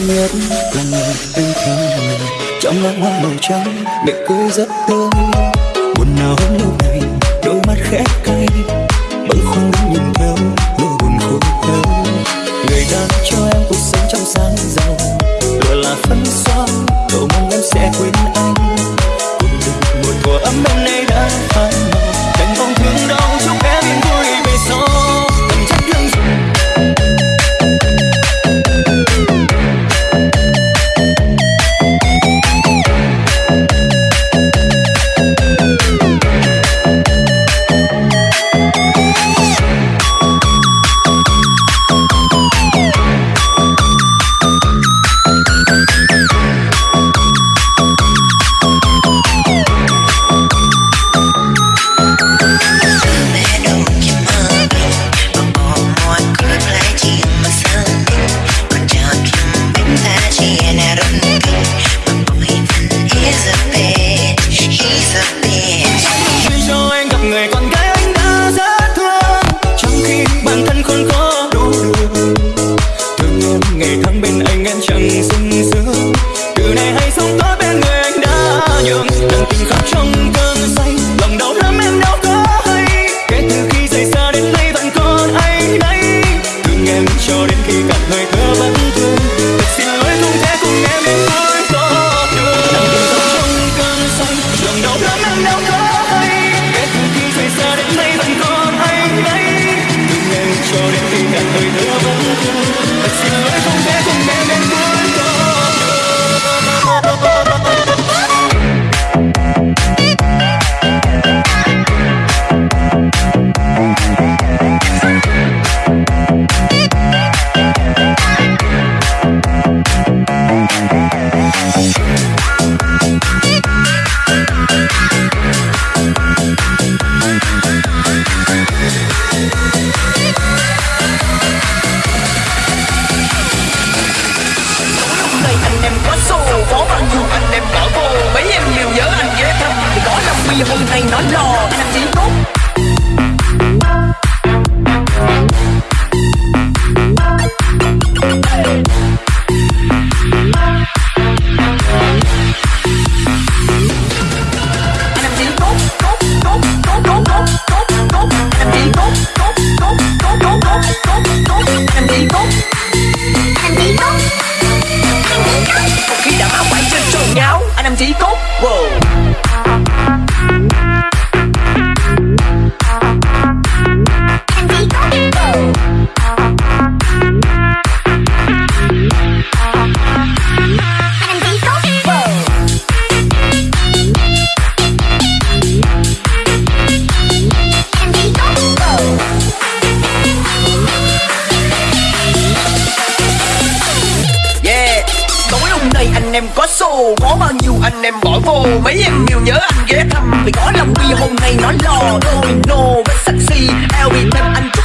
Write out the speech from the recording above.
nhất là người bên thương mình. Trong láng hoa màu trắng mẹ cười rất tươi. Buồn nào hôm lâu này đôi mắt khẽ cay. Bâng khuâng đứng nhìn theo nỗi buồn khô đau. Người ta cho em cuộc sống trong sáng giàu. Lừa là phấn xóa cầu mong em sẽ quên anh. Cùng đừng một thuở ấm bên nay đã phai màu. Cho đến khi cạn hơi thở vẫn. Thương Thật xin lỗi không thể này nói lò anh làm gì tốt Khi đã máu quay trên sườn nhau Anh em chỉ tốt wow. Đây anh em có xô, Có bao nhiêu anh em bỏ vô. Mấy em nhiều nhớ anh ghé thăm, Vì có lòng bi hôm nay nó lo Đôi nô với sexy Eo bị thêm anh chút